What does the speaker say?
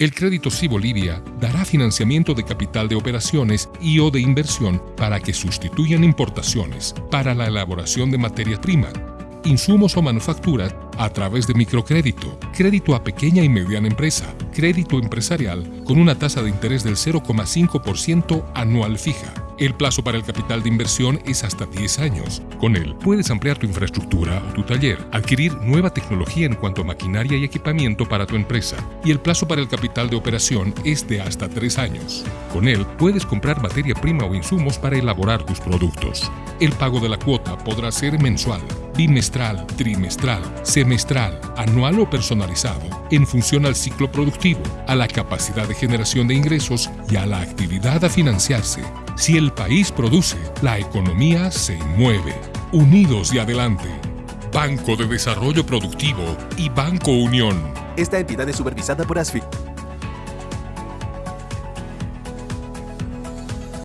El crédito Sí Bolivia dará financiamiento de capital de operaciones y o de inversión para que sustituyan importaciones para la elaboración de materias primas, insumos o manufacturas a través de microcrédito, crédito a pequeña y mediana empresa, crédito empresarial con una tasa de interés del 0,5% anual fija. El plazo para el capital de inversión es hasta 10 años. Con él puedes ampliar tu infraestructura o tu taller, adquirir nueva tecnología en cuanto a maquinaria y equipamiento para tu empresa, y el plazo para el capital de operación es de hasta 3 años. Con él puedes comprar materia prima o insumos para elaborar tus productos. El pago de la cuota podrá ser mensual, bimestral, trimestral, semestral, anual o personalizado, en función al ciclo productivo, a la capacidad de generación de ingresos y a la actividad a financiarse. Si el país produce, la economía se mueve. Unidos y adelante. Banco de Desarrollo Productivo y Banco Unión. Esta entidad es supervisada por ASFI.